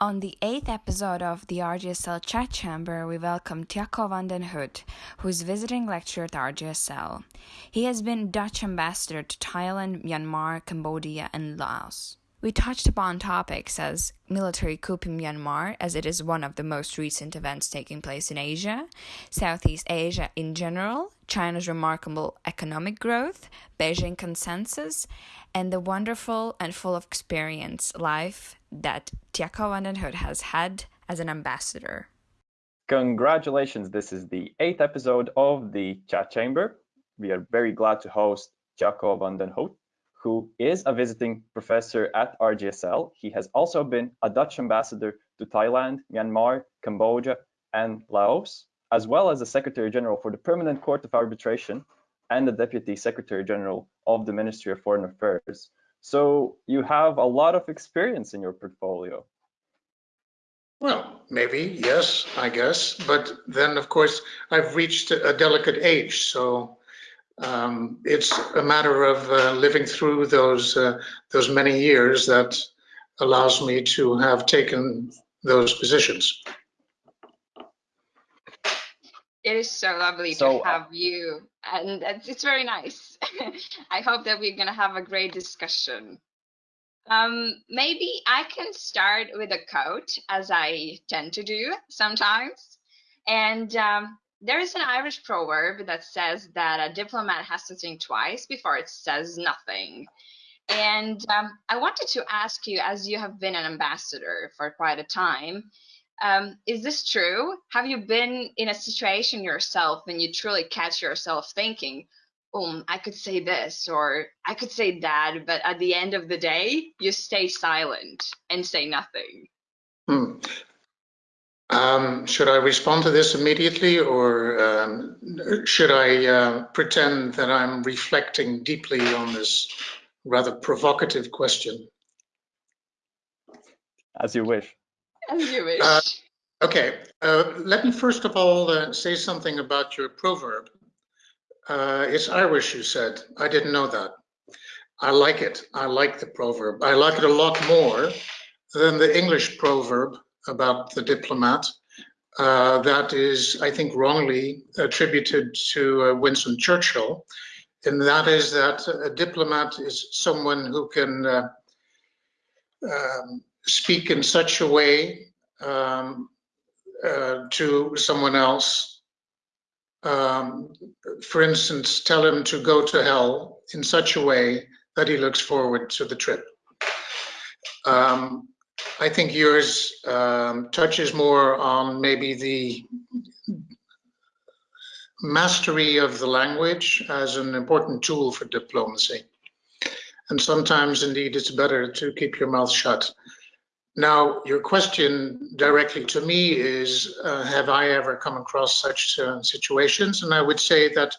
On the eighth episode of the RGSL Chat Chamber, we welcome Tjaco van den Hout, who is visiting lecturer at RGSL. He has been Dutch ambassador to Thailand, Myanmar, Cambodia, and Laos. We touched upon topics as military coup in Myanmar, as it is one of the most recent events taking place in Asia, Southeast Asia in general, China's remarkable economic growth, Beijing consensus, and the wonderful and full of experience life that Tjaco van den Hout has had as an ambassador. Congratulations, this is the eighth episode of the Chat Chamber. We are very glad to host den Hout who is a visiting professor at RGSL. He has also been a Dutch ambassador to Thailand, Myanmar, Cambodia, and Laos, as well as the Secretary General for the Permanent Court of Arbitration and the Deputy Secretary General of the Ministry of Foreign Affairs. So you have a lot of experience in your portfolio. Well, maybe, yes, I guess. But then, of course, I've reached a delicate age. So um, it's a matter of uh, living through those uh, those many years that allows me to have taken those positions. It is so lovely so, to uh, have you, and it's very nice. I hope that we're gonna have a great discussion. Um, maybe I can start with a quote, as I tend to do sometimes, and um, there is an Irish proverb that says that a diplomat has to think twice before it says nothing. And um, I wanted to ask you, as you have been an ambassador for quite a time, um, is this true? Have you been in a situation yourself when you truly catch yourself thinking, um, I could say this or I could say that, but at the end of the day, you stay silent and say nothing? Hmm. Um, should I respond to this immediately or um, should I uh, pretend that I'm reflecting deeply on this rather provocative question? As you wish. As you wish. Uh, okay, uh, let me first of all uh, say something about your proverb. Uh, it's Irish, you said. I didn't know that. I like it. I like the proverb. I like it a lot more than the English proverb about the diplomat. Uh, that is, I think, wrongly attributed to uh, Winston Churchill, and that is that a diplomat is someone who can uh, um, speak in such a way um, uh, to someone else. Um, for instance, tell him to go to hell in such a way that he looks forward to the trip. Um, I think yours um, touches more on maybe the mastery of the language as an important tool for diplomacy. And sometimes, indeed, it's better to keep your mouth shut. Now, your question directly to me is, uh, have I ever come across such uh, situations? And I would say that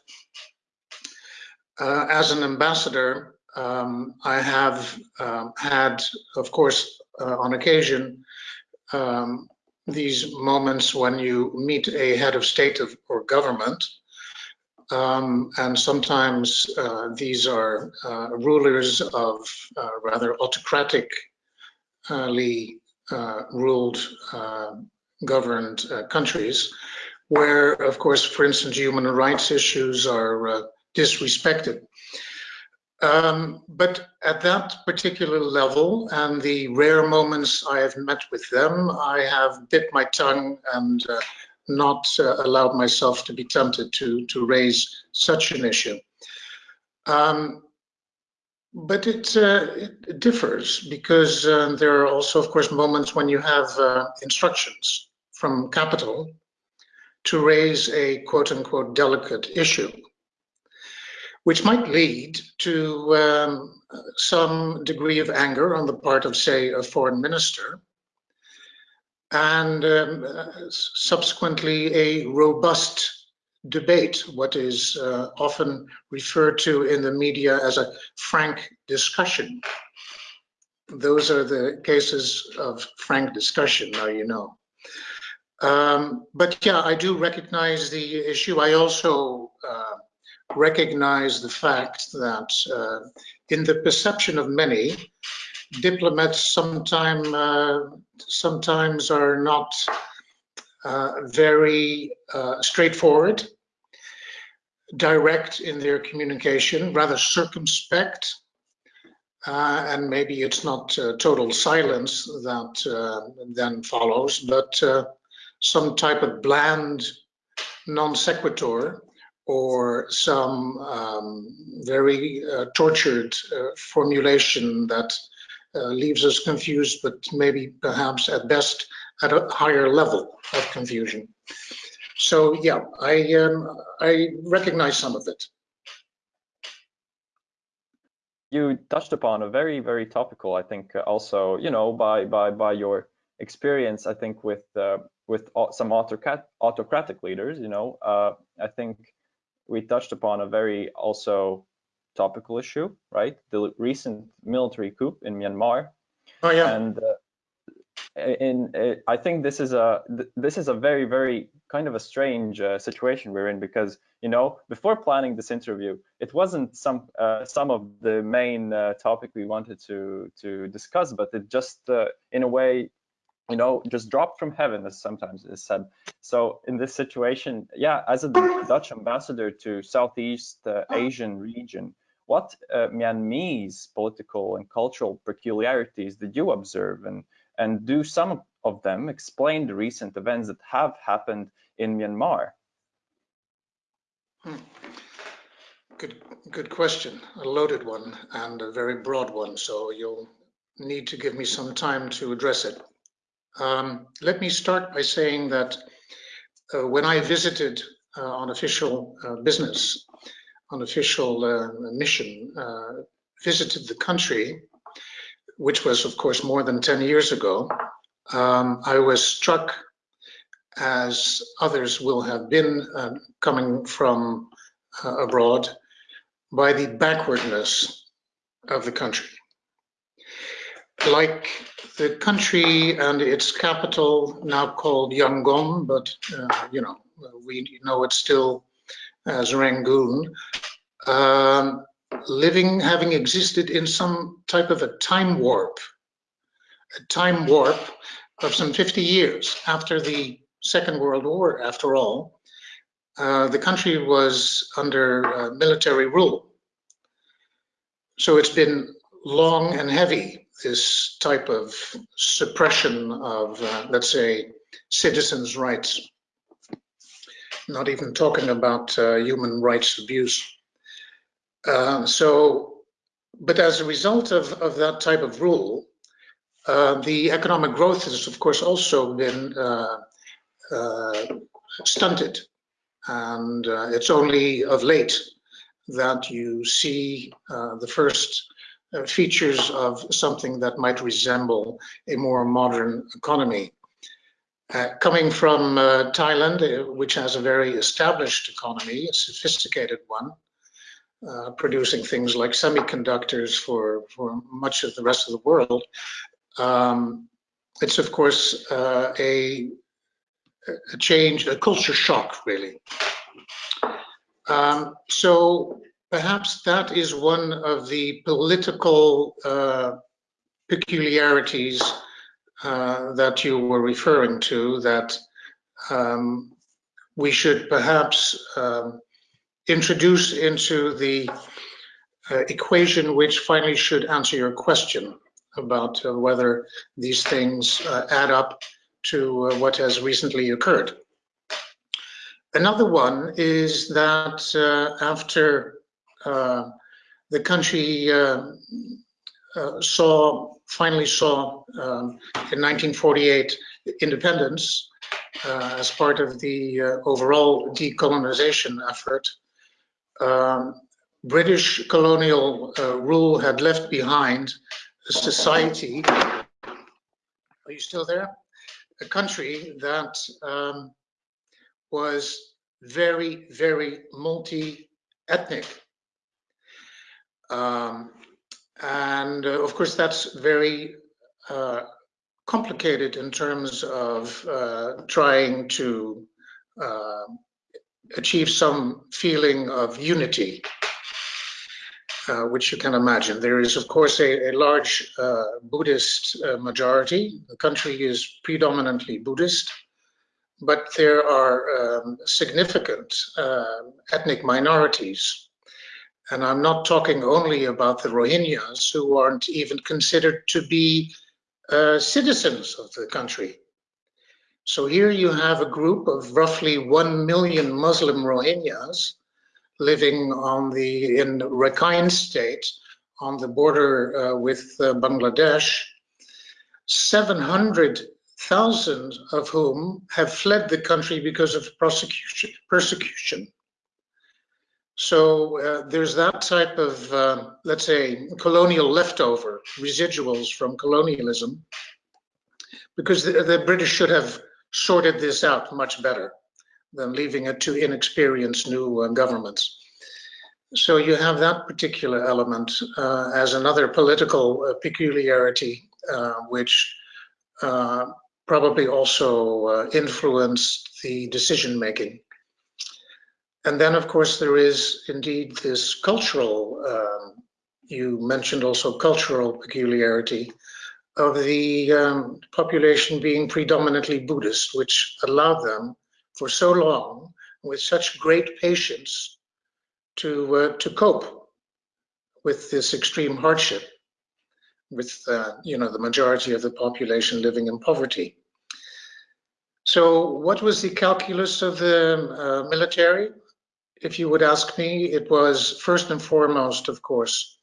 uh, as an ambassador, um, I have um, had, of course, uh, on occasion um, these moments when you meet a head of state of, or government. Um, and sometimes uh, these are uh, rulers of rather autocratically uh, ruled, uh, governed countries, where, of course, for instance, human rights issues are disrespected. Um, but at that particular level and the rare moments I have met with them, I have bit my tongue and uh, not uh, allowed myself to be tempted to, to raise such an issue. Um, but it, uh, it, differs because uh, there are also, of course, moments when you have uh, instructions from capital to raise a quote unquote delicate issue which might lead to um, some degree of anger on the part of, say, a foreign minister, and um, subsequently a robust debate, what is uh, often referred to in the media as a frank discussion. Those are the cases of frank discussion, now you know. Um, but yeah, I do recognize the issue. I also uh, recognize the fact that uh, in the perception of many, diplomats sometime, uh, sometimes are not very uh, straightforward, direct in their communication, rather circumspect, uh, and maybe it's not uh, total silence that uh, then follows, but some type of bland non sequitur or some um, very uh, tortured uh, formulation that uh, leaves us confused, but maybe perhaps at best at a higher level of confusion. So yeah, I um, I recognize some of it. You touched upon a very very topical, I think, uh, also you know by by by your experience, I think with uh, with some autocrat autocratic leaders, you know, uh, I think we touched upon a very also topical issue, right? The recent military coup in Myanmar. Oh yeah. And uh, in, uh, I think this is a this is a very very kind of a strange uh, situation we're in because you know before planning this interview, it wasn't some uh, some of the main uh, topic we wanted to to discuss, but it just uh, in a way you know, just dropped from heaven, as sometimes is said. So in this situation, yeah, as a Dutch ambassador to Southeast uh, Asian region, what Myanmar's political and cultural peculiarities did you observe, and and do some of them explain the recent events that have happened in Myanmar? Hmm. Good, good question. A loaded one and a very broad one. So you'll need to give me some time to address it. Um, let me start by saying that uh, when I visited uh, on official uh, business, on official uh, mission, uh, visited the country, which was of course more than 10 years ago, um, I was struck as others will have been uh, coming from abroad by the backwardness of the country. Like the country and its capital, now called Yangon, but uh, you know we know it still as Rangoon, um, living, having existed in some type of a time warp, a time warp of some 50 years after the Second World War, after all, uh, the country was under uh, military rule. So it's been long and heavy this type of suppression of, uh, let's say, citizens' rights. Not even talking about uh, human rights abuse. Uh, so, but as a result of, of that type of rule, uh, the economic growth has, of course, also been uh, uh, stunted. And it's only of late that you see the first uh, features of something that might resemble a more modern economy. Uh, coming from uh, Thailand, uh, which has a very established economy, a sophisticated one, uh, producing things like semiconductors for, for much of the rest of the world, um, it's of course uh, a, a change, a culture shock, really. Um, so Perhaps that is one of the political uh, peculiarities uh, that you were referring to, that um, we should perhaps um, introduce into the uh, equation which finally should answer your question about uh, whether these things uh, add up to uh, what has recently occurred. Another one is that after uh, the country uh, uh, saw finally saw um, in 1948 independence as part of the overall decolonization effort. Um, British colonial rule had left behind a society. Are you still there? A country that um, was very, very multi-ethnic. Um, and uh, of course, that's very uh, complicated in terms of uh, trying to uh, achieve some feeling of unity. uh, which you can imagine. There is, of course, a, a large uh, Buddhist uh, majority. The country is predominantly Buddhist, but there are um, significant uh, ethnic minorities. And I'm not talking only about the Rohingyas, who aren't even considered to be uh, citizens of the country. So here you have a group of roughly 1 million Muslim Rohingyas living on the in Rakhine state on the border uh, with uh, Bangladesh, 700,000 of whom have fled the country because of persecution. persecution. So uh, there's that type of, uh, let's say, colonial leftover, residuals from colonialism, because the, the British should have sorted this out much better than leaving it to inexperienced new uh, governments. So you have that particular element uh, as another political uh, peculiarity, uh, which uh, probably also uh, influenced the decision making. And then, of course, there is indeed this cultural, um, you mentioned also cultural peculiarity of the um, population being predominantly Buddhist, which allowed them for so long with such great patience to uh, to cope with this extreme hardship with uh, you know the majority of the population living in poverty. So what was the calculus of the uh, military? If you would ask me it was first and foremost of course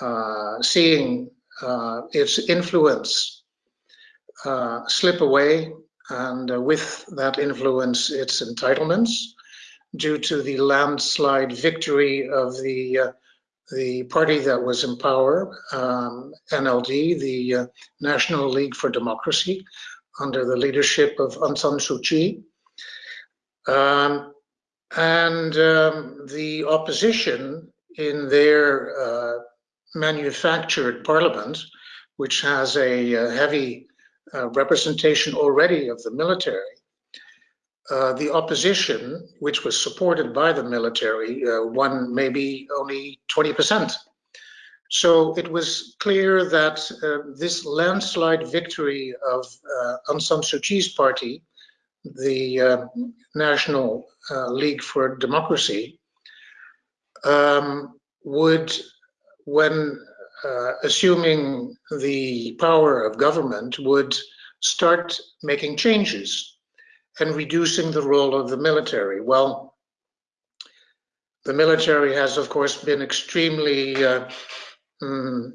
uh, seeing uh, its influence uh, slip away and uh, with that influence, its entitlements due to the landslide victory of the uh, the party that was in power, um, NLD, the uh, National League for Democracy, under the leadership of Aung San Suu Kyi. Um, and um, the opposition in their uh, manufactured parliament, which has a, a heavy uh, representation already of the military, uh, the opposition, which was supported by the military, uh, won maybe only 20%. So it was clear that uh, this landslide victory of uh, Aung San Suu Kyi's party, the uh, National League for Democracy, um, would, when assuming the power of government, would start making changes and reducing the role of the military. Well, the military has, of course, been extremely uh, mm,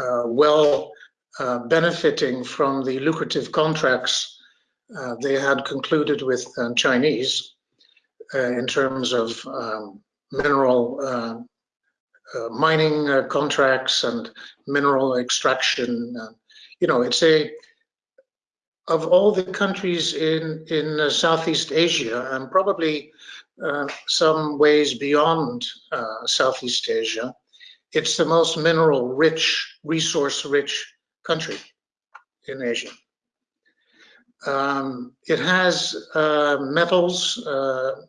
uh, well uh, benefiting from the lucrative contracts uh, they had concluded with Chinese uh, in terms of um, mineral uh, mining contracts and mineral extraction. you know, it's a of all the countries in in uh, Southeast Asia and probably uh, some ways beyond uh, Southeast Asia, it's the most mineral rich, resource rich country in Asia. Um, it has uh, metals, uh,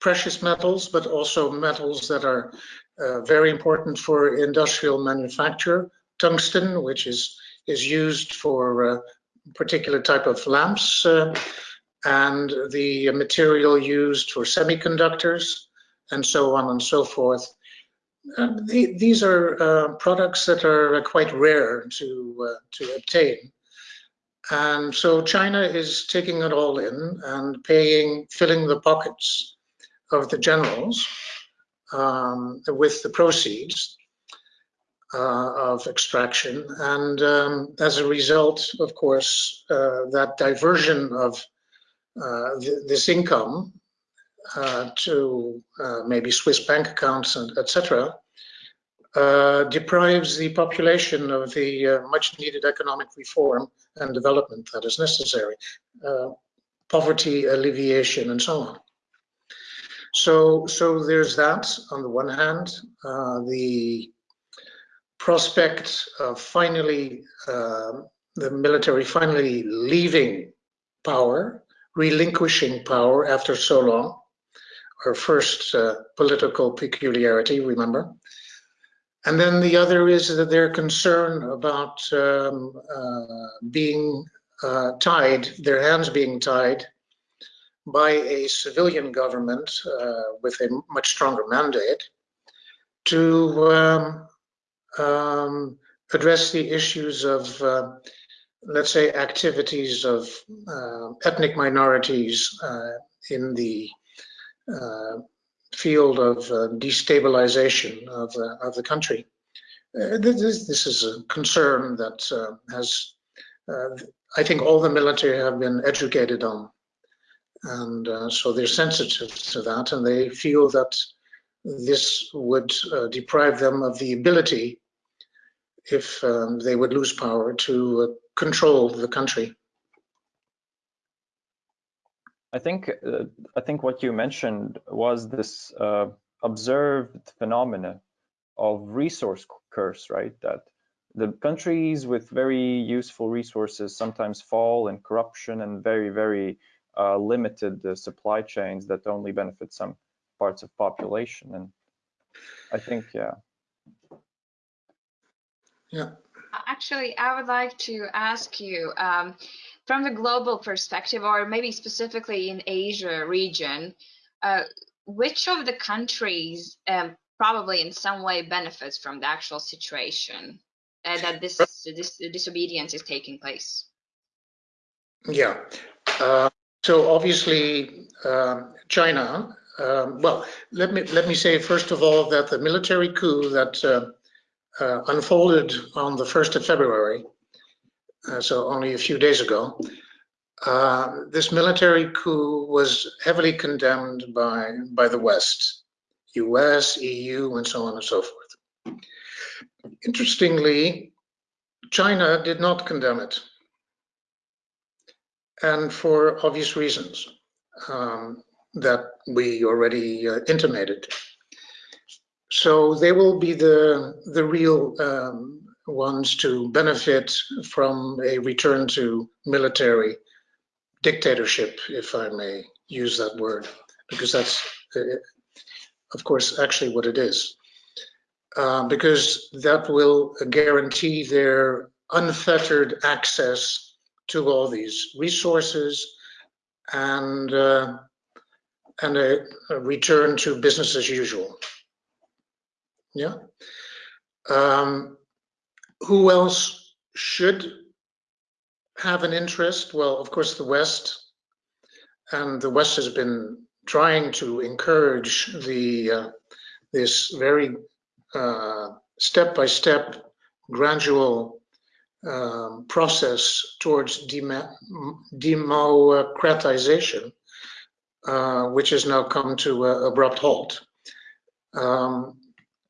precious metals, but also metals that are uh, very important for industrial manufacture. Tungsten, which is is used for a particular type of lamps uh, and the material used for semiconductors and so on and so forth. Uh, the, these are uh, products that are quite rare to, uh, to obtain. And so China is taking it all in and paying, filling the pockets of the generals um, with the proceeds uh, of extraction. And um, as a result, of course, uh, that diversion of uh, th this income uh, to uh, maybe Swiss bank accounts and etc. Uh, deprives the population of the much needed economic reform and development that is necessary, poverty alleviation and so on. So, so there's that on the one hand, the prospect of finally uh, the military finally leaving power, relinquishing power after so long, our first uh, political peculiarity, remember, And then the other is that they're concerned about um, uh, being uh, tied, their hands being tied by a civilian government uh, with a much stronger mandate to um, um, address the issues of, uh, let's say, activities of uh, ethnic minorities uh, in the uh, field of uh, destabilization of, of the country. This, this, is a concern that has, I think all the military have been educated on. And so they're sensitive to that and they feel that this would uh, deprive them of the ability, if um, they would lose power, to uh, control the country. I think uh, I think what you mentioned was this uh, observed phenomena of resource curse, right? That the countries with very useful resources sometimes fall in corruption and very very uh, limited uh, supply chains that only benefit some parts of population. And i think yeah. Yeah. Actually i would like to ask you um, from the global perspective or maybe specifically in asia region uh, which of the countries um, probably in some way benefits from the actual situation uh, that this, this disobedience is taking place? Yeah. Uh, so obviously um, china um, well, let me let me say first of all that the military coup that uh, uh, unfolded on the 1st of February, uh, so only a few days ago, uh, this military coup was heavily condemned by by the West, U.S., EU, and so on and so forth. Interestingly, China did not condemn it, and for obvious reasons. Um, that we already uh, intimated. So they will be the, the real um, ones to benefit from a return to military dictatorship, if I may use that word, because that's, uh, of course, actually what it is. Uh, because that will guarantee their unfettered access to all these resources and uh, and a, a return to business as usual. Yeah. Um, who else should have an interest? Well, of course, the West. And the West has been trying to encourage the uh, this very uh, step-by-step, -step, gradual um, process towards democratization uh, which has now come to an abrupt halt. Um,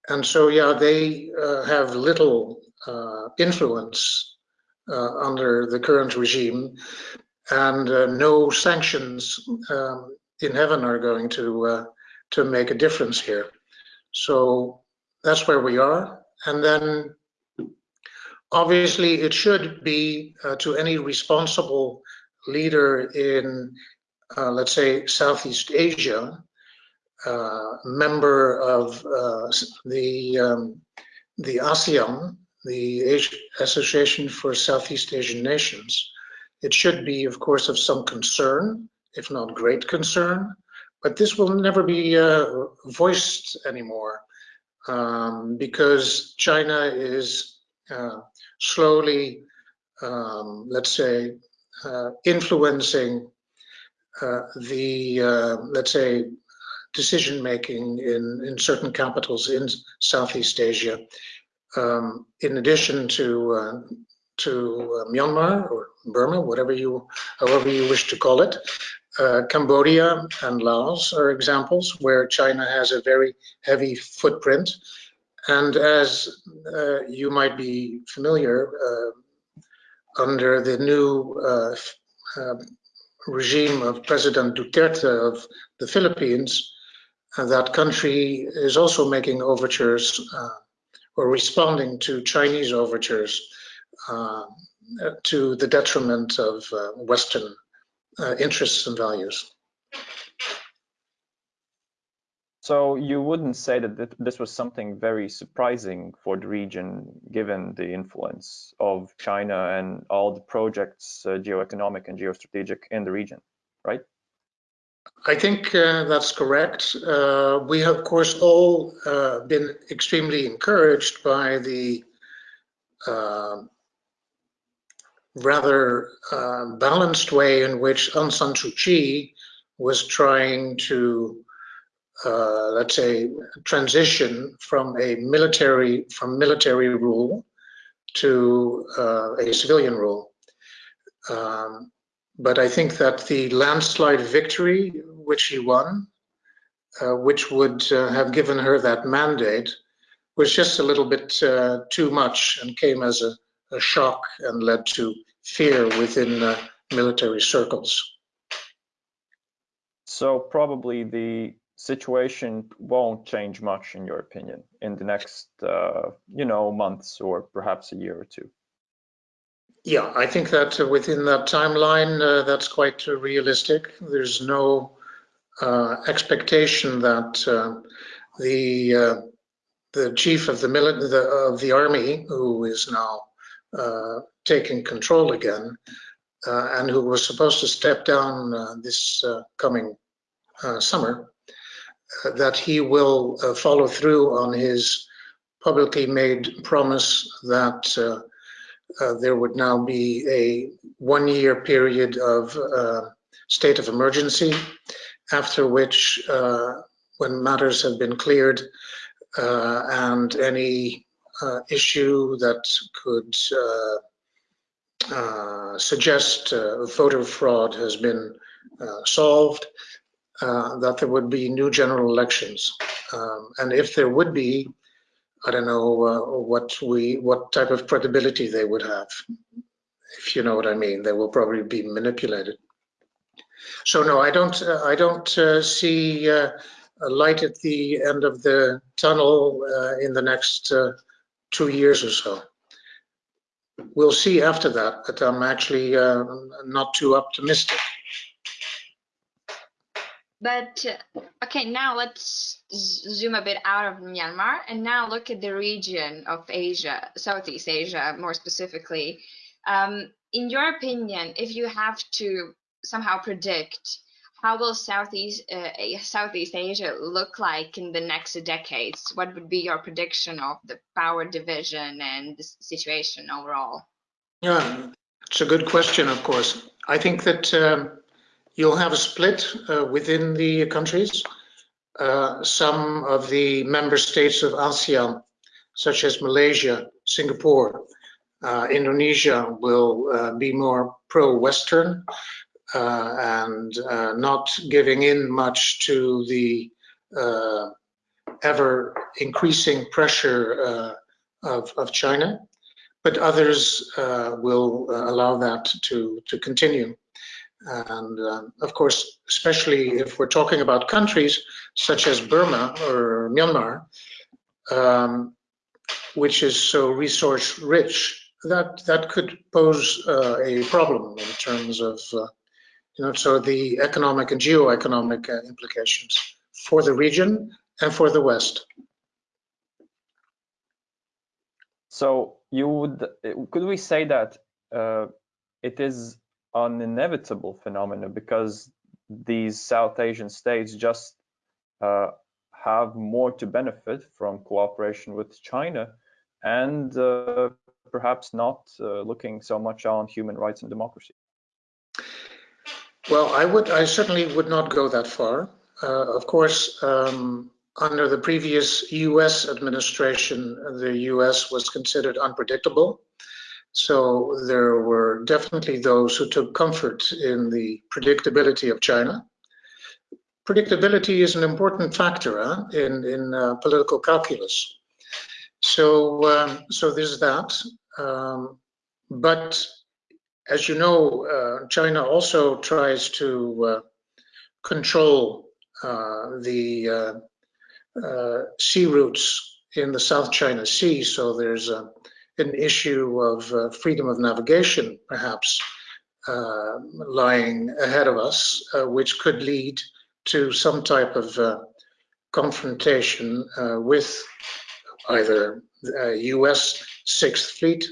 and so, yeah, they uh, have little uh, influence uh, under the current regime, and uh, no sanctions um, in heaven are going to to make a difference here. So that's where we are. And then obviously it should be uh, to any responsible leader in uh, let's say, Southeast Asia, uh, member of uh, the um, the ASEAN, the Asia Association for Southeast Asian Nations, it should be, of course, of some concern, if not great concern, but this will never be uh, voiced anymore um, because China is uh, slowly, um, let's say, uh, influencing uh, the, uh, let's say, decision making in, in certain capitals in Southeast Asia, um, in addition to uh, to uh, Myanmar or Burma, whatever you, however you wish to call it. Uh, Cambodia and Laos are examples where China has a very heavy footprint. And as uh, you might be familiar, under the new regime of President Duterte of the Philippines, uh, that country is also making overtures uh, or responding to Chinese overtures uh, to the detriment of uh, Western uh, interests and values. So you wouldn't say that this was something very surprising for the region, given the influence of China and all the projects, uh, geoeconomic and geostrategic in the region, right? I think uh, that's correct. Uh, we have, of course, all uh, been extremely encouraged by the uh, rather uh, balanced way in which Aung San Suu Kyi was trying to, uh, let's say, transition from a military from military rule to a civilian rule. Um, but I think that the landslide victory which he won, uh, which would uh, have given her that mandate, was just a little bit uh, too much and came as a, a, shock and led to fear within uh, military circles. So probably the situation won't change much, in your opinion, in the next, uh, you know, months or perhaps a year or two. Yeah, I think that within that timeline, uh, that's quite realistic. There's no uh, expectation that uh, the uh, the chief of the, the, of the army, who is now uh, taking control again, uh, and who was supposed to step down this coming summer, that he will follow through on his publicly made promise that uh, there would now be a one-year period of uh, state of emergency, after which, uh, when matters have been cleared uh, and any uh, issue that could suggest voter fraud has been solved, that there would be new general elections. Um, and if there would be, I don't know uh, what we what type of credibility they would have, if you know what I mean. They will probably be manipulated. So no, I don't. Uh, I don't uh, see uh, a light at the end of the tunnel uh, in the next uh, two years or so. We'll see after that, but I'm actually not too optimistic. But okay, now let's zoom a bit out of Myanmar and now look at the region of Asia, Southeast Asia more specifically. Um, in your opinion, if you have to somehow predict how will Southeast uh, Southeast Asia look like in the next decades? What would be your prediction of the power division and the situation overall? Yeah, it's a good question. Of course, I think that um, You'll have a split uh, within the countries. Uh, some of the member states of ASEAN, such as Malaysia, Singapore, uh, Indonesia, will uh, be more pro-Western uh, and uh, not giving in much to the ever increasing pressure of, of, China. But others will allow that to, to continue. And um, of course, especially if we're talking about countries such as Burma or Myanmar, um, which is so resource rich, that that could pose uh, a problem in terms of, uh, you know, so the economic and geo-economic uh, implications for the region and for the West. So you would, could we say that uh, it is an inevitable phenomenon because these South Asian states just uh, have more to benefit from cooperation with China and uh, perhaps not uh, looking so much on human rights and democracy. Well, I would, I certainly would not go that far. Uh, of course, um, under the previous U.S. administration, the U.S. was considered unpredictable. So there were definitely those who took comfort in the predictability of China. Predictability is an important factor huh, in, in uh, political calculus. So, um, so there's that. Um, but as you know, uh, China also tries to uh, control uh, the uh, uh, sea routes in the South China Sea. So there's a an issue of uh, freedom of navigation, perhaps, uh, lying ahead of us, uh, which could lead to some type of uh, confrontation uh, with either the US Sixth Fleet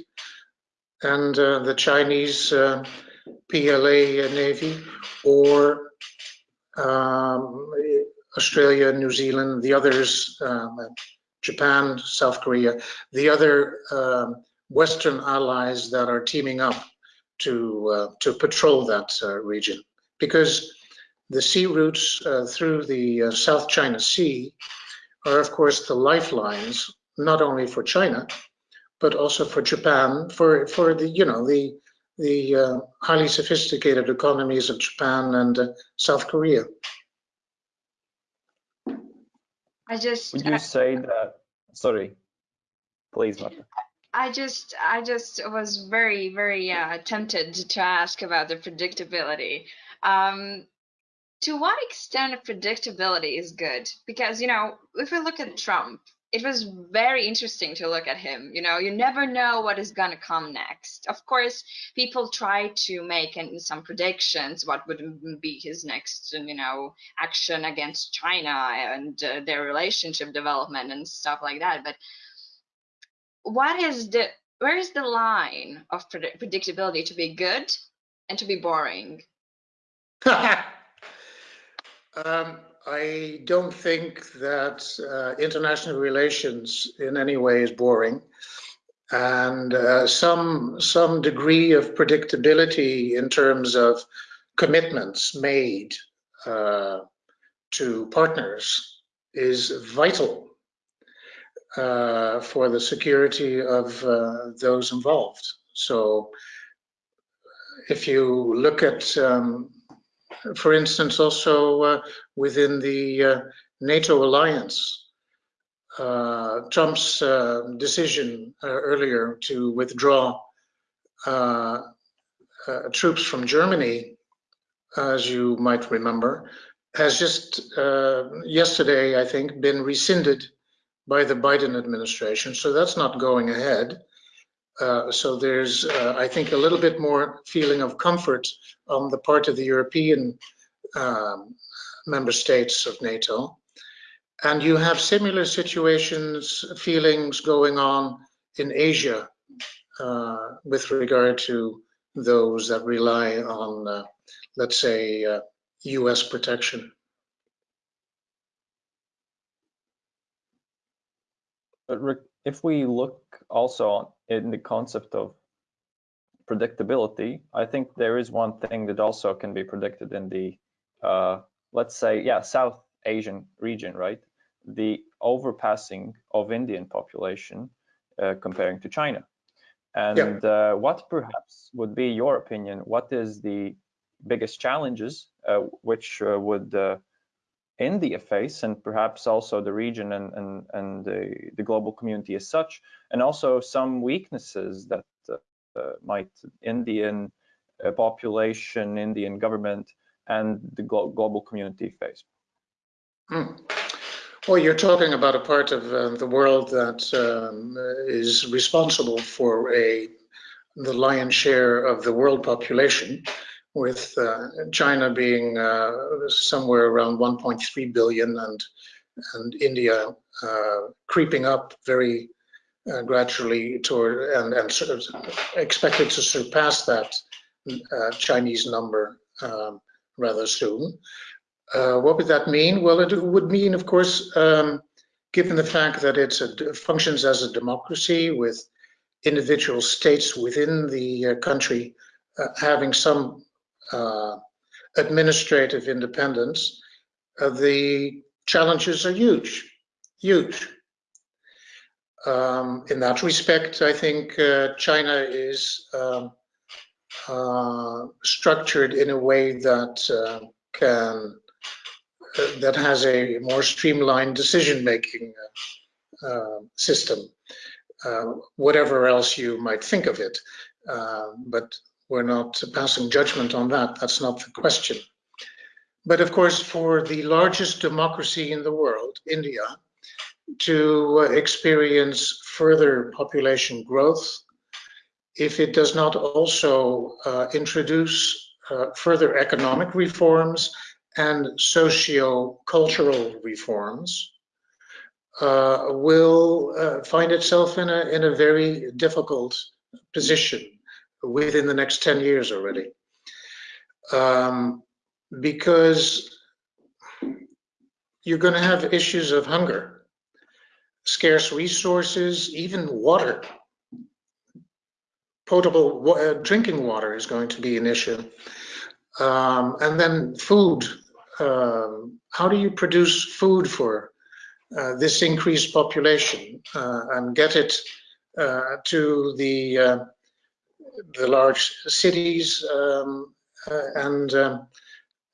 and the Chinese PLA Navy or um, Australia, New Zealand, the others, um, Japan, South Korea, the other um, Western allies that are teaming up to uh, to patrol that uh, region, because the sea routes uh, through the uh, South China Sea are, of course, the lifelines not only for China but also for Japan, for for the you know the the highly sophisticated economies of Japan and South Korea. I just would you uh, say that? Sorry, please, Marta. I just I just was very very uh, tempted to ask about the predictability. Um, to what extent predictability is good? Because you know, if we look at Trump, it was very interesting to look at him. You know, you never know what is going to come next. Of course, people try to make some predictions what would be his next, you know, action against China and uh, their relationship development and stuff like that. But what is the where is the line of pred predictability to be good and to be boring? um, I don't think that uh, international relations in any way is boring. And uh, some, some degree of predictability in terms of commitments made uh, to partners is vital uh, for the security of uh, those involved. So if you look at um, for instance, also uh, within the uh, NATO alliance. Uh, Trump's decision earlier to withdraw troops from Germany, as you might remember, has just yesterday, I think, been rescinded by the Biden administration. So that's not going ahead. Uh, so there's, uh, I think, a little bit more feeling of comfort on the part of the European um, member states of NATO. And you have similar situations, feelings going on in Asia uh, with regard to those that rely on, uh, let's say, US protection. But Rick, if we look also in the concept of predictability, I think there is one thing that also can be predicted in the, uh, let's say, yeah, South Asian region, right? The overpassing of Indian population uh, comparing to China. And yeah. uh, what perhaps would be your opinion? What is the biggest challenges uh, which uh, would uh, India face and perhaps also the region and, and, and the, the global community as such, and also some weaknesses that uh, uh, might Indian uh, population, Indian government, and the glo global community face. Hmm. Well, you're talking about a part of uh, the world that um, is responsible for a the lion's share of the world population with uh, China being uh, somewhere around 1.3 billion and and India uh, creeping up very uh, gradually toward and, and sort of expected to surpass that uh, Chinese number um, rather soon. Uh, what would that mean? Well, it would mean, of course, um, given the fact that it functions as a democracy with individual states within the country having some uh, administrative independence, uh, the challenges are huge, huge. Um, in that respect, I think uh, China is um, uh, structured in a way that uh, can uh, that has a more streamlined decision-making system. whatever else you might think of it, but we're not passing judgment on that. That's not the question. But of course, for the largest democracy in the world, India, to uh, experience further population growth, if it does not also uh, introduce uh, further economic reforms and socio-cultural reforms uh, will uh, find itself in a, in a very difficult position within the next 10 years already. Um, because you're going to have issues of hunger, scarce resources, even water. Potable uh, drinking water is going to be an issue. Um, and then food. Uh, how do you produce food for uh, this increased population uh, and get it uh, to the uh, the large cities um, and um,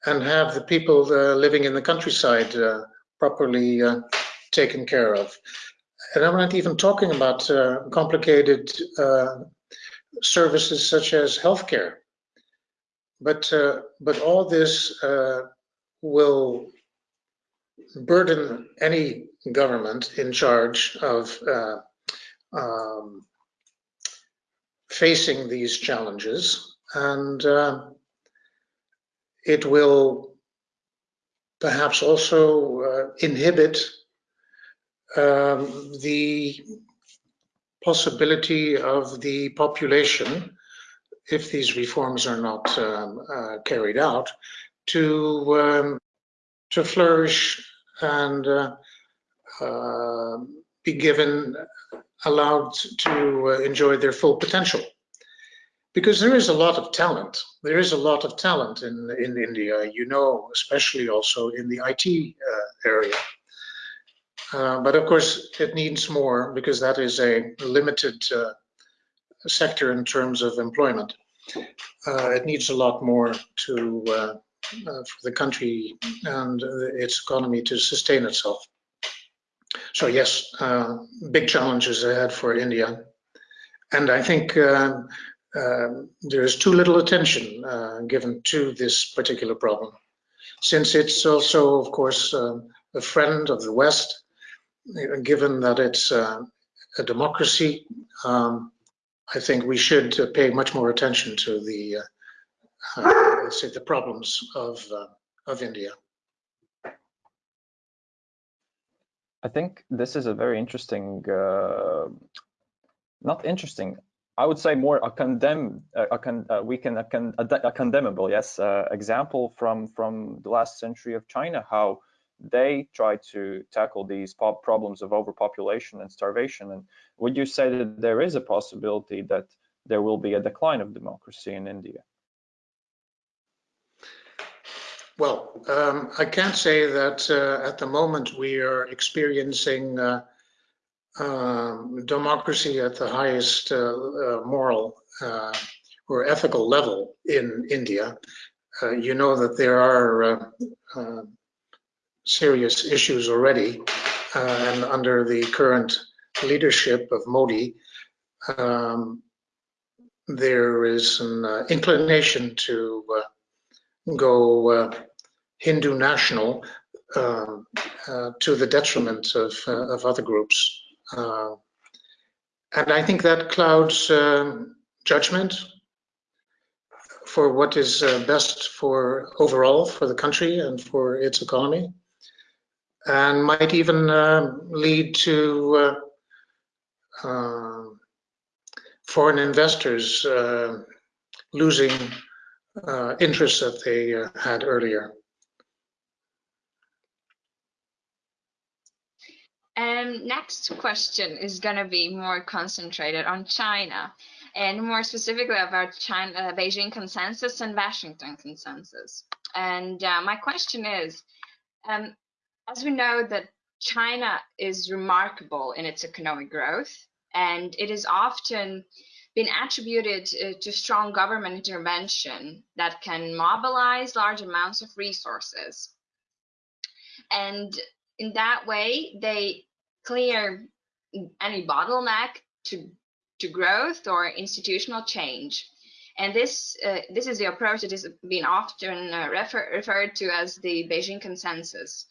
and have the people living in the countryside properly taken care of. And I'm not even talking about complicated services such as healthcare. But, uh, but all this will burden any government in charge of um, facing these challenges. And it will perhaps also uh, inhibit um, the possibility of the population, if these reforms are not um, uh, carried out, to um, to flourish and uh, uh be given allowed to uh, enjoy their full potential because there is a lot of talent. There is a lot of talent in in India. You know, especially also in the IT uh, area. Uh, but of course, it needs more because that is a limited uh, sector in terms of employment. Uh, it needs a lot more to uh, uh, for the country and its economy to sustain itself. So yes, big challenges ahead for India. And I think um, um, there is too little attention given to this particular problem. Since it's also, of course, uh, a friend of the West, given that it's uh, a democracy, um, I think we should uh, pay much more attention to the, uh, let's say, the problems of of India. I think this is a very interesting, not interesting, I would say more a condemn, a, con, uh, we can a, con, a, a condemnable, yes, uh, example from from the last century of China, how they try to tackle these problems of overpopulation and starvation. And would you say that there is a possibility that there will be a decline of democracy in India? Well, um, I can't say that uh, at the moment we are experiencing uh, um, democracy at the highest uh, uh, moral uh, or ethical level in India, you know that there are serious issues already, and under the current leadership of Modi, um, there is an inclination to go Hindu national um, to the detriment of, of other groups. Uh, and I think that clouds um, judgment for what is uh, best for overall for the country and for its economy, and might even uh, lead to uh, um, foreign investors uh, losing uh, interests that they had earlier. Um, next question is going to be more concentrated on China and more specifically about China, uh, Beijing consensus and Washington consensus. And uh, my question is, um, as we know that China is remarkable in its economic growth, and it is often been attributed uh, to strong government intervention that can mobilize large amounts of resources. And in that way, they clear any bottleneck to to growth or institutional change. And this uh, this is the approach that is being often uh, refer, referred to as the Beijing consensus.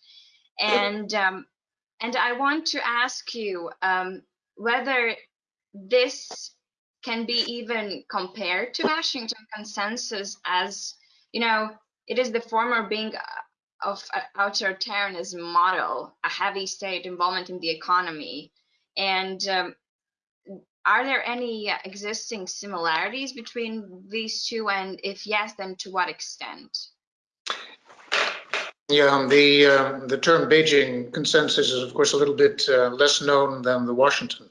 And um, and I want to ask you um, whether this can be even compared to Washington consensus as you know it is the former being of authoritarianism model, a heavy state involvement in the economy, and um, are there any existing similarities between these two? And if yes, then to what extent? Yeah, the uh, the term Beijing consensus is of course a little bit uh, less known than the Washington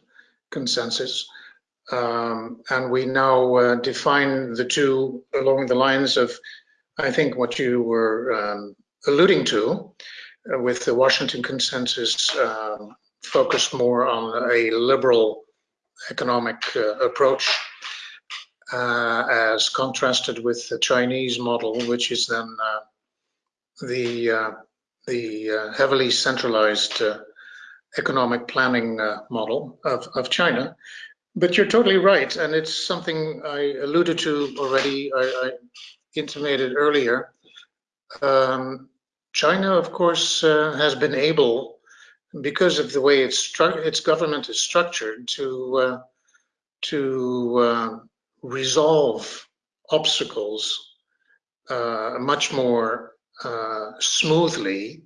consensus, um, and we now uh, define the two along the lines of, I think, what you were um, alluding to, uh, with the Washington consensus um, focused more on a liberal economic uh, approach uh, as contrasted with the Chinese model, which is then the the heavily centralized economic planning model of, of China. But you're totally right, and it's something I alluded to already. I, I intimated earlier. Um, China, of course, uh, has been able because of the way its its government is structured to uh, to uh, resolve obstacles uh, much more uh, smoothly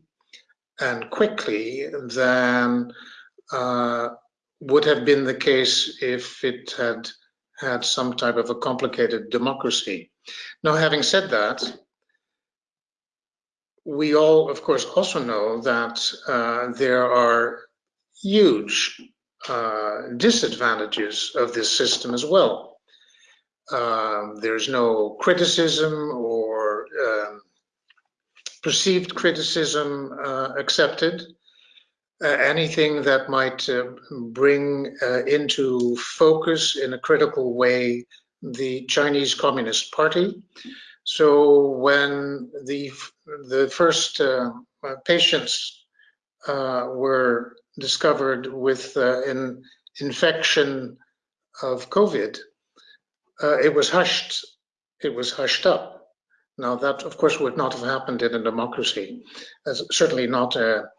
and quickly than uh, would have been the case if it had had some type of a complicated democracy. Now, having said that, we all, of course, also know that uh, there are huge uh, disadvantages of this system as well. Um, there's no criticism perceived criticism uh, accepted. Uh, anything that might uh, bring into focus in a critical way the Chinese Communist Party so when the the first uh, patients uh, were discovered with uh, an infection of COVID, it was hushed. It was hushed up. Now that, of course, would not have happened in a democracy. As certainly not a,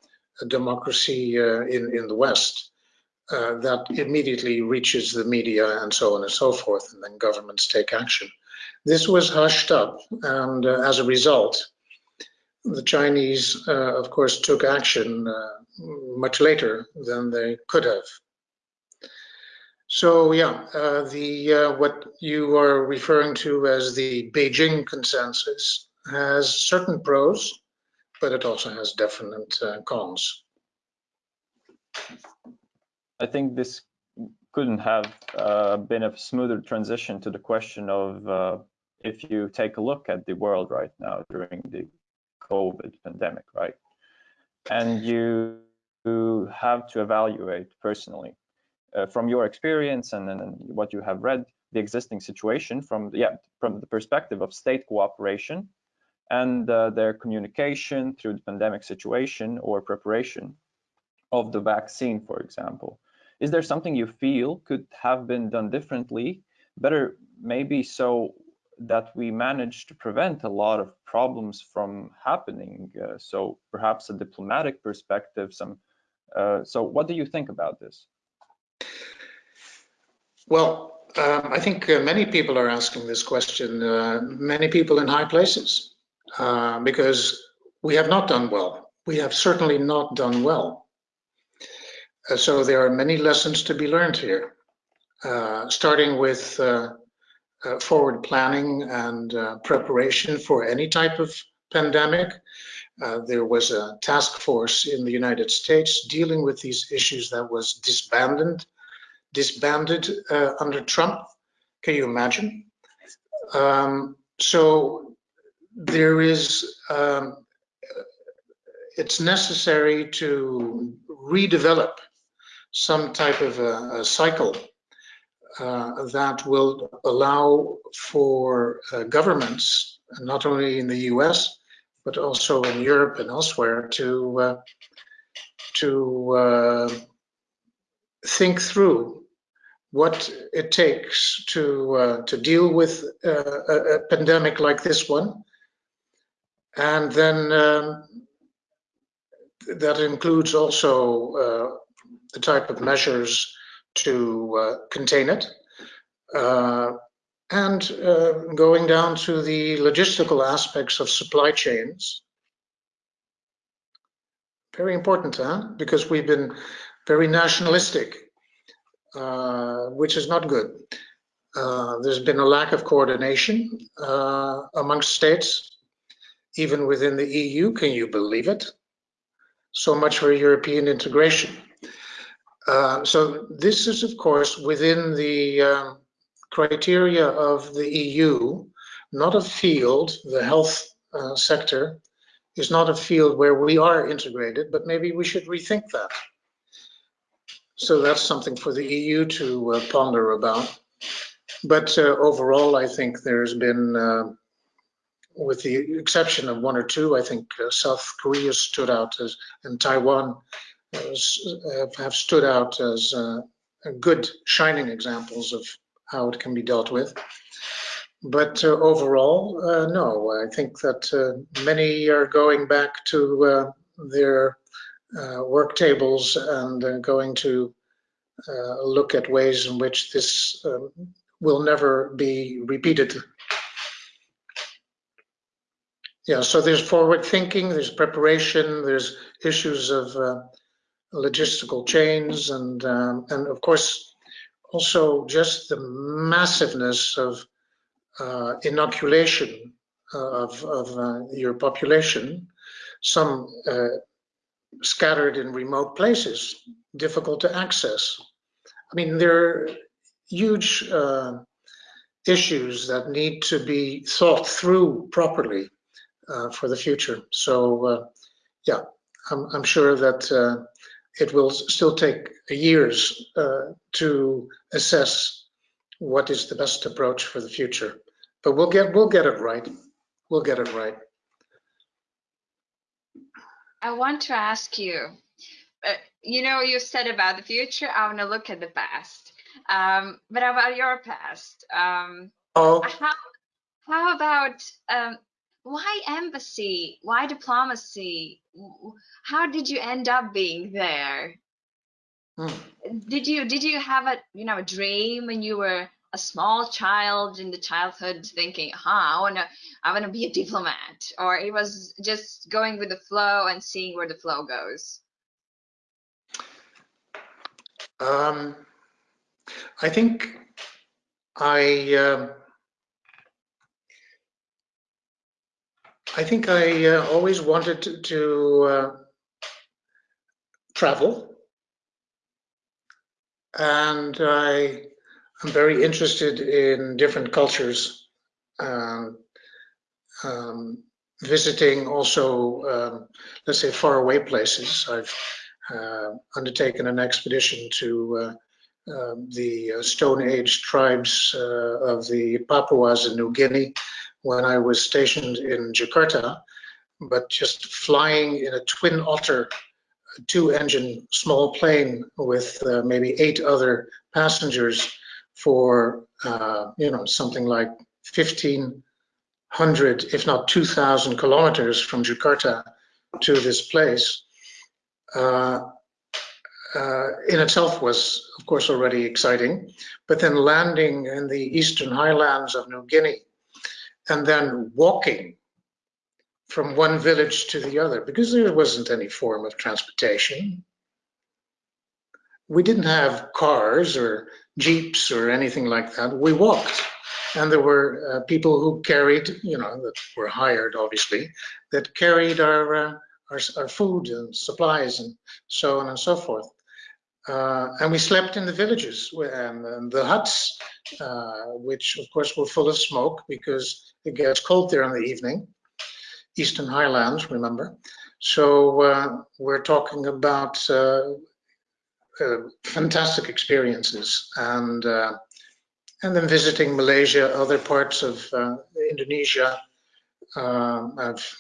a democracy uh, in in the West. Uh, that immediately reaches the media and so on and so forth, and then governments take action. This was hushed up, and uh, as a result, the Chinese, uh, of course, took action uh, much later than they could have. So yeah, uh, the uh, what you are referring to as the Beijing consensus has certain pros, but it also has definite uh, cons. I think this couldn't have uh, been a smoother transition to the question of uh, if you take a look at the world right now during the COVID pandemic, right? And you have to evaluate personally uh, from your experience and, and, what you have read the existing situation from the, yeah from the perspective of state cooperation and uh, their communication through the pandemic situation or preparation of the vaccine, for example. Is there something you feel could have been done differently, better maybe so that we managed to prevent a lot of problems from happening. Uh, so perhaps a diplomatic perspective, some. Uh, so what do you think about this? Well, um, I think uh, many people are asking this question, uh, many people in high places, uh, because we have not done well. We have certainly not done well. Uh, so there are many lessons to be learned here, starting with uh, forward planning and uh, preparation for any type of pandemic. Uh, there was a task force in the United States dealing with these issues that was disbanded, disbanded uh, under Trump. Can you imagine? Um, so there is, um, it's necessary to redevelop some type of a, a cycle uh, that will allow for uh, governments, not only in the US, but also in Europe and elsewhere, to uh, to uh, think through what it takes to uh, to deal with uh, a, a, pandemic like this one, and then um, that includes also the type of measures to uh, contain it. Uh, and uh, going down to the logistical aspects of supply chains Very important, huh? Because we've been very nationalistic, uh, which is not good. Uh, there's been a lack of coordination uh, amongst states, even within the EU. Can you believe it? So much for European integration. Uh, so this is, of course, within the um, criteria of the EU, not a field, the health uh, sector is not a field where we are integrated, but maybe we should rethink that. So that's something for the EU to uh, ponder about. But uh, overall, I think there's been, uh, with the exception of one or two, I think uh, South Korea stood out as, and Taiwan have stood out as uh, good shining examples of how it can be dealt with. But uh, overall, uh, no, I think that uh, many are going back to uh, their uh, work tables and going to look at ways in which this um, will never be repeated. Yeah, so there's forward thinking, there's preparation, there's issues of logistical chains, and um, and of course also just the massiveness of uh, inoculation of, of uh, your population, some uh, scattered in remote places, difficult to access. I mean, there are huge uh, issues that need to be thought through properly uh, for the future. So, uh, yeah, I'm, I'm, sure that it will still take years to assess what is the best approach for the future. But we'll get we'll get it right. We'll get it right. I want to ask you. Uh, you know, you said about the future. I want to look at the past. Um, but about your past? Um, oh. How, how about um, why embassy? Why diplomacy? How did you end up being there? Hmm. Did you did you have a you know a dream when you were a small child in the childhood thinking, huh, I wanna I wanna be a diplomat, or it was just going with the flow and seeing where the flow goes? Um, I think I uh, I think I uh, always wanted to, to uh, travel, and I I'm very interested in different cultures, um, um, visiting also, um, let's say, faraway places. I've uh, undertaken an expedition to uh, uh, the Stone Age tribes uh, of the Papuas in New Guinea when I was stationed in Jakarta, but just flying in a twin otter two engine small plane with uh, maybe eight other passengers for uh, you know something like 1500 if not 2000 kilometers from Jakarta to this place uh, uh, in itself was of course already exciting. But then landing in the eastern highlands of New Guinea and then walking from one village to the other because there wasn't any form of transportation. We didn't have cars or jeeps or anything like that. We walked, and there were uh, people who carried, you know, that were hired, obviously, that carried our uh, our, our, food and supplies and so on and so forth. Uh, and we slept in the villages and, and the huts, uh, which of course were full of smoke because it gets cold there in the evening. Eastern Highlands, remember? So uh, we're talking about uh, fantastic experiences and uh, and then visiting Malaysia, other parts of uh, Indonesia. Uh, I've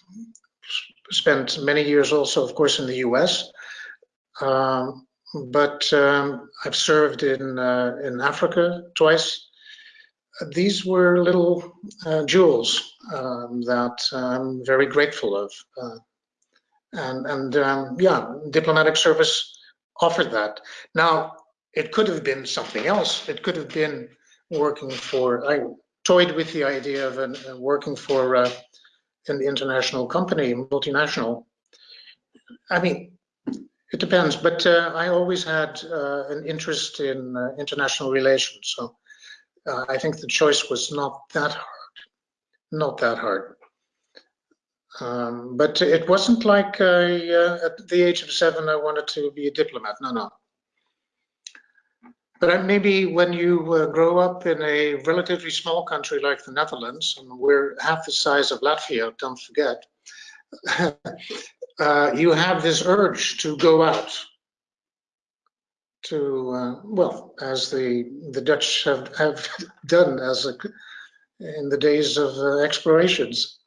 spent many years also, of course, in the U.S. Um, but um, I've served in uh, in Africa twice. These were little uh, jewels um, that I'm very grateful of, and and um, yeah, diplomatic service offered that. Now, it could have been something else. It could have been working for, I toyed with the idea of an, uh, working for uh, an international company, multinational. I mean, it depends, but uh, I always had uh, an interest in uh, international relations, so uh, I think the choice was not that hard, not that hard. Um, but it wasn't like I, uh, at the age of seven I wanted to be a diplomat. No, no. But maybe when you uh, grow up in a relatively small country like the Netherlands, and we're half the size of Latvia, don't forget, uh, you have this urge to go out to, uh, well, as the the Dutch have, have done as a, in the days of uh, explorations.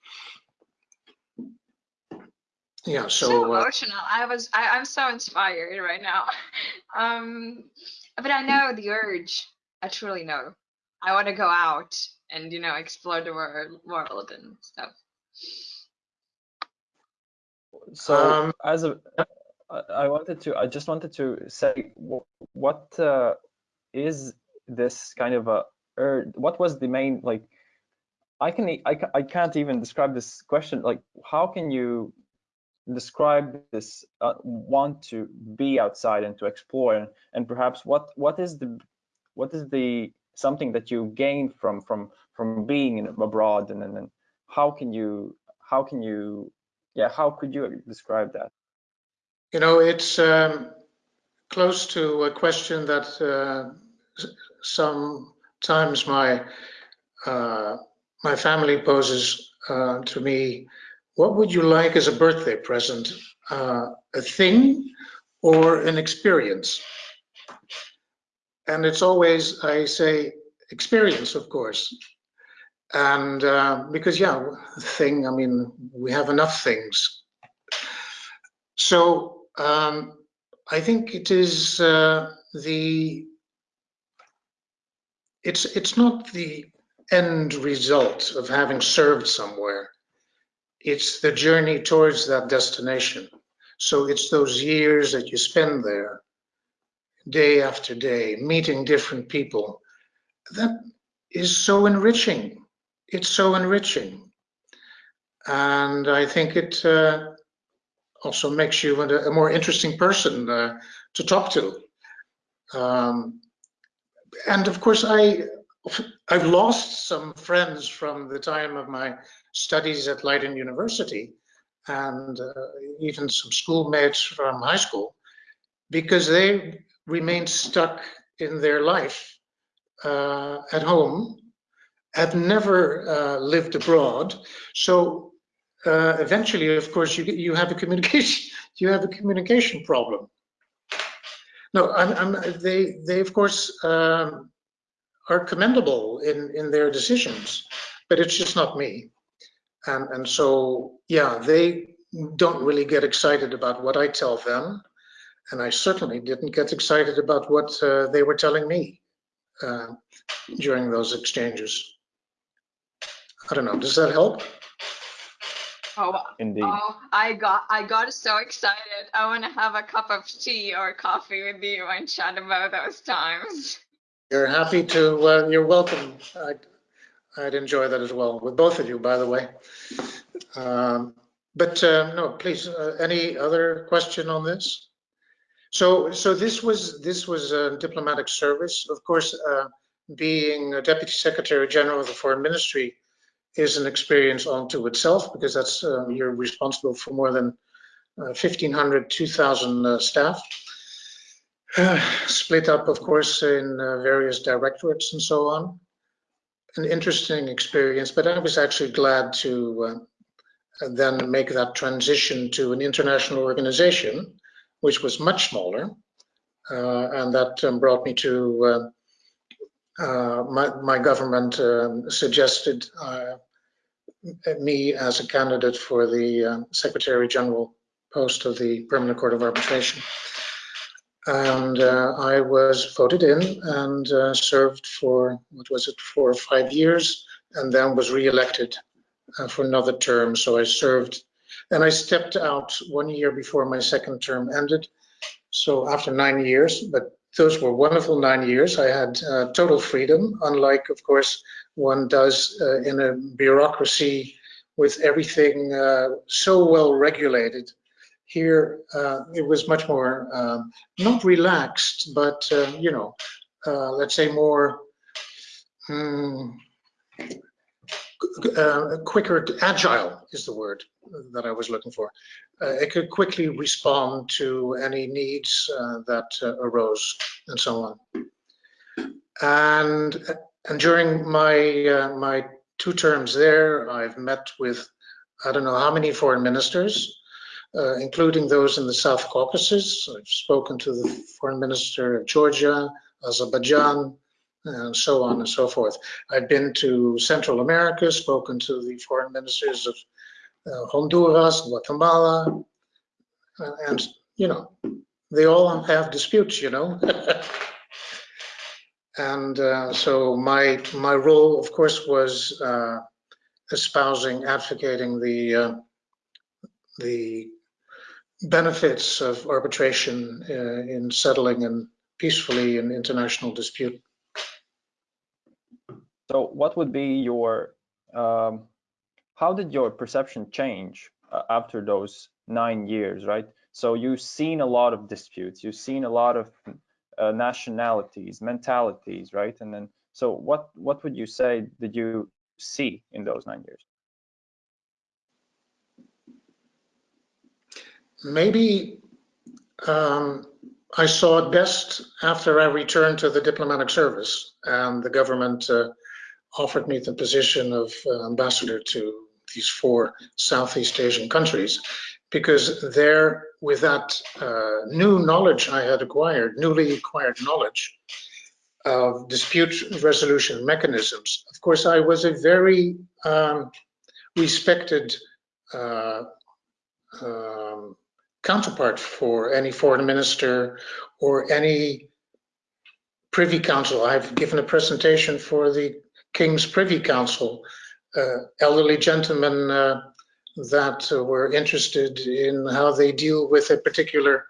Yeah, so, so uh, emotional. I was, I, I'm so inspired right now. um, but I know the urge. I truly know. I want to go out and you know explore the world, world and stuff. So um, as a, I wanted to, I just wanted to say, what uh, is this kind of a, or what was the main like? I can, I, I can't even describe this question. Like, how can you describe this uh, want to be outside and to explore and, and perhaps what what is the what is the something that you gain from from from being abroad and then how can you how can you yeah how could you describe that? You know it's um, close to a question that uh, sometimes my uh, my family poses uh, to me what would you like as a birthday present? Uh, a thing or an experience? And it's always, I say, experience, of course. And uh, because, yeah, thing, I mean, we have enough things. So um, I think it is uh, the, it's, it's not the end result of having served somewhere it's the journey towards that destination. So it's those years that you spend there, day after day, meeting different people. That is so enriching. It's so enriching. And I think it uh, also makes you a, more interesting person uh, to talk to. Um, and of course, I I've lost some friends from the time of my studies at Leiden University and uh, even some schoolmates from high school because they remained stuck in their life uh, at home, have never uh, lived abroad. So uh, eventually, of course, you you have a communication you have a communication problem. No, I'm, I'm, they they of course um, are commendable in in their decisions, but it's just not me and and so yeah they don't really get excited about what I tell them and I certainly didn't get excited about what uh, they were telling me uh, during those exchanges. I don't know, does that help? Oh, Indeed. Oh, I got I got so excited. I want to have a cup of tea or coffee with you and chat about those times. You're happy to, uh, you're welcome. I, I'd enjoy that as well with both of you, by the way. Um, but uh, no, please, uh, any other question on this? So, so this was this was a diplomatic service. Of course, uh, being a deputy secretary general of the foreign ministry is an experience unto itself because that's uh, you're responsible for more than 1,500, uh, 2,000 uh, split up, of course, in various directorates and so on an interesting experience, but I was actually glad to uh, then make that transition to an international organization, which was much smaller. Uh, and that um, brought me to uh, uh my, my, government um, suggested uh, me as a candidate for the uh, Secretary General post of the Permanent Court of Arbitration and uh, I was voted in and uh, served for what was it four or five years and then was re-elected uh, for another term. So I served and I stepped out one year before my second term ended. So after nine years but those were wonderful nine years I had uh, total freedom unlike of course one does uh, in a bureaucracy with everything uh, so well regulated Here, uh, it was much more, um, not relaxed, but, uh, you know, uh, let's say more um, quicker, agile is the word that I was looking for. Uh, it could quickly respond to any needs uh, that arose and so on. And and during my my two terms there, I've met with I don't know how many foreign ministers, uh, including those in the South Caucasus. I've spoken to the foreign minister of Georgia, Azerbaijan, and so on and so forth. I've been to Central America, spoken to the foreign ministers of uh, Honduras, Guatemala, and you know, they all have disputes, you know. and uh, so my my role, of course, was uh, espousing, advocating the uh, the benefits of arbitration uh, in settling and peacefully an international dispute. So, what would be your um, how did your perception change uh, after those nine years, right? So you've seen a lot of disputes, you've seen a lot of uh, nationalities, mentalities, right? And then, so what what would you say did you see in those nine years? Maybe um, I saw it best after I returned to the diplomatic service and the government uh, offered me the position of uh, ambassador to these four Southeast Asian countries because there, with that uh, new knowledge I had acquired, newly acquired knowledge of dispute resolution mechanisms, of course, I was a very um, respected uh, um, counterpart for any foreign minister or any privy council. I've given a presentation for the King's Privy Council, uh, elderly gentlemen uh, that uh, were interested in how they deal with a particular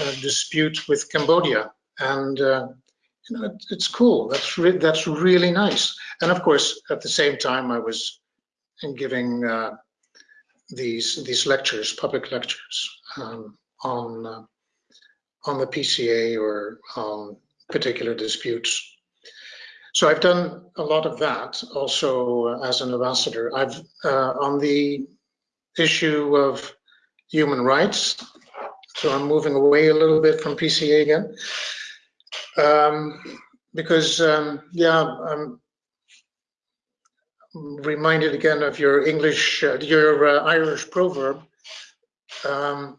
uh, dispute with Cambodia. And uh, you know, it, it's cool. That's re that's really nice. And of course, at the same time, I was giving uh, these these lectures, public lectures um, on uh, on the PCA or on particular disputes. So I've done a lot of that also as an ambassador. I've uh, on the issue of human rights. So I'm moving away a little bit from PCA again. Um, because um, yeah, I'm reminded again of your English, uh, your uh, Irish proverb um,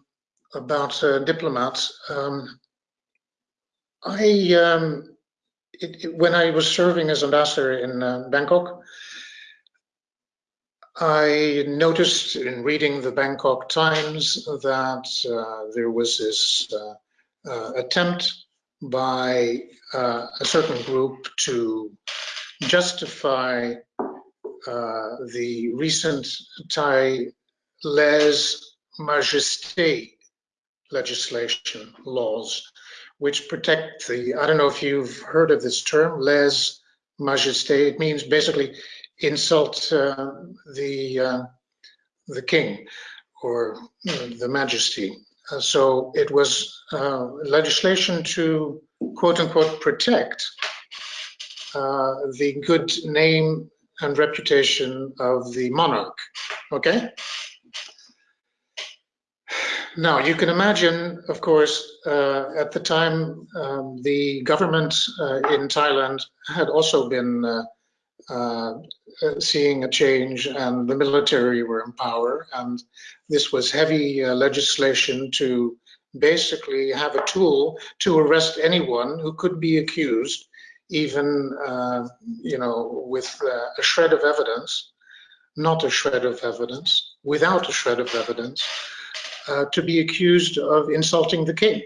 about uh, diplomats. Um, I, um, it, it, when I was serving as ambassador in uh, Bangkok, I noticed in reading the Bangkok Times that uh, there was this uh, uh, attempt by uh, a certain group to justify the recent Thai lèse majesté legislation laws, which protect the, I don't know if you've heard of this term, lèse majesté. It means basically insult uh, the uh, the king or uh, the majesty. Uh, so it was uh, legislation to quote unquote protect uh, the good name and reputation of the monarch. Okay. Now you can imagine, of course, at the time um, the government in Thailand had also been uh, seeing a change and the military were in power. And this was heavy uh, legislation to basically have a tool to arrest anyone who could be accused even uh, you know with uh, a shred of evidence not a shred of evidence without a shred of evidence uh, to be accused of insulting the king.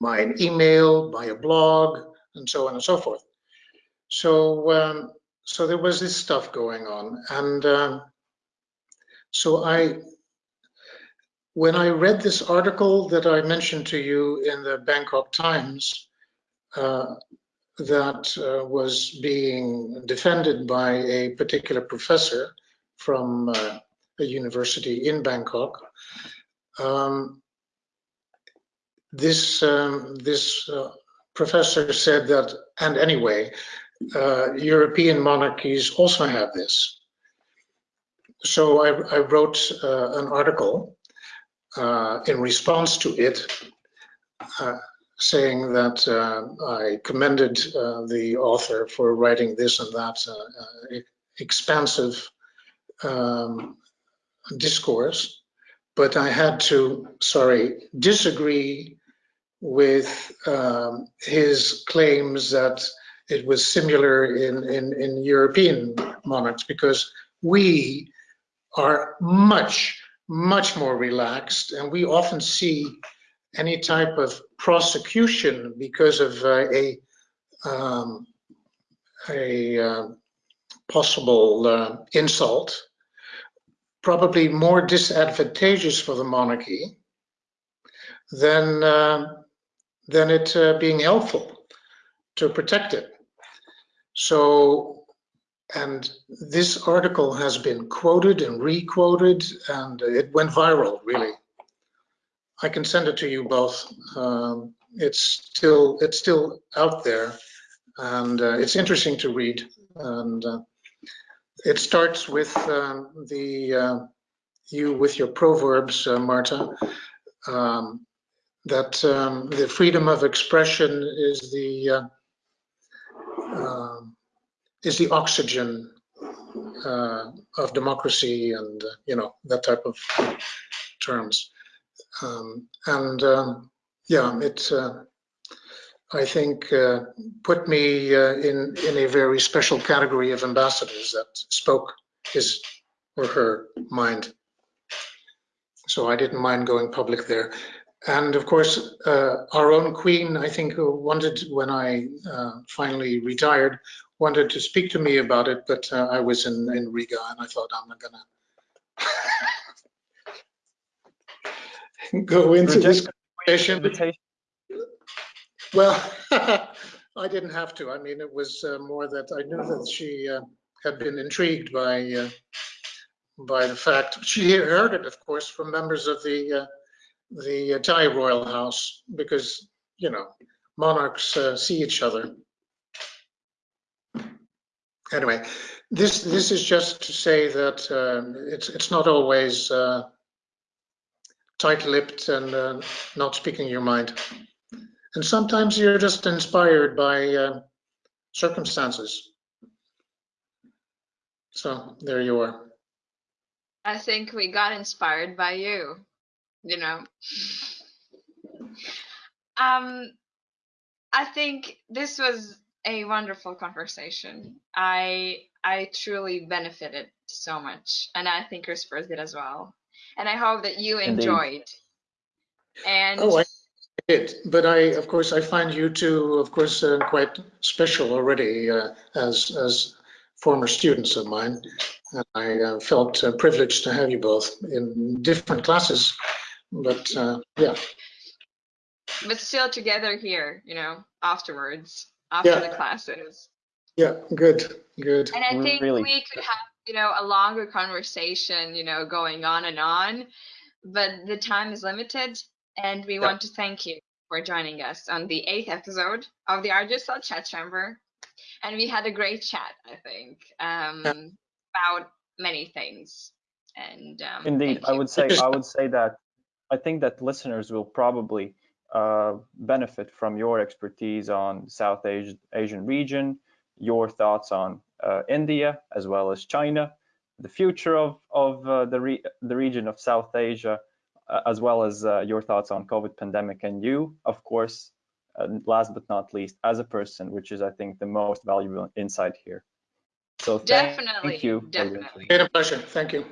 By an email by a blog and so on and so forth. So um, so there was this stuff going on, and um, so I when I read this article that I mentioned to you in the Bangkok Times uh, that uh, was being defended by a particular professor from uh, a university in Bangkok, um, this um, this uh, professor said that, and anyway, uh, European monarchies also have this. So I, I wrote uh, an article uh, in response to it, uh, saying that uh, I commended the author for writing this and that expansive um, discourse, but I had to, sorry, disagree with um, his claims that it was similar in, in, in European monarchs because we are much, much more relaxed and we often see any type of prosecution because of uh, a um, a uh, possible uh, insult probably more disadvantageous for the monarchy than uh, than it uh, being helpful to protect it. So, and this article has been quoted and re-quoted, and it went viral, really. I can send it to you both. Um, it's still it's still out there, and uh, it's interesting to read. And uh, it starts with um, the uh, you with your proverbs, uh, Marta, um, that um, the freedom of expression is the uh, um, is the oxygen uh, of democracy, and uh, you know that type of terms. Um, and um, yeah, it I think, uh, put me uh, in, in a very special category of ambassadors that spoke his or her mind. So I didn't mind going public there. And of course, uh, our own queen, I think, who wanted, when I uh, finally retired, wanted to speak to me about it, but uh, I was in, in Riga and I thought I'm not gonna go into this conversation. Well, I didn't have to. I mean, it was uh, more that I knew that she uh, had been intrigued by uh, by the fact she heard it, of course, from members of the uh, the Thai royal house because you know monarchs uh, see each other. Anyway, this this is just to say that um, it's it's not always uh, tight-lipped and not speaking your mind. And sometimes you're just inspired by uh, circumstances. So there you are. I think we got inspired by you, you know. Um, I think this was a wonderful conversation. I I truly benefited so much, and I think your Spurs did as well. And I hope that you enjoyed. Indeed. And oh, I it, but I, of course, I find you two, of course, uh, quite special already uh, as as former students of mine. And I uh, felt uh, privileged to have you both in different classes, but uh, yeah. But still together here, you know, afterwards, after yeah. the classes. Yeah, good, good. And I think really. we could have, you know, a longer conversation, you know, going on and on, but the time is limited and we yep. want to thank you for joining us on the eighth episode of the RGSL Chat Chamber. And we had a great chat, I think, um, yep. about many things. And um, indeed, I would say I would say that I think that listeners will probably uh, benefit from your expertise on South Asia, Asian region, your thoughts on uh, India as well as China, the future of of uh, the re the region of South Asia, as well as uh, your thoughts on COVID pandemic and you, of course, uh, last but not least, as a person, which is, I think, the most valuable insight here. So thank, definitely, thank you. Definitely. It's a pleasure. Thank you.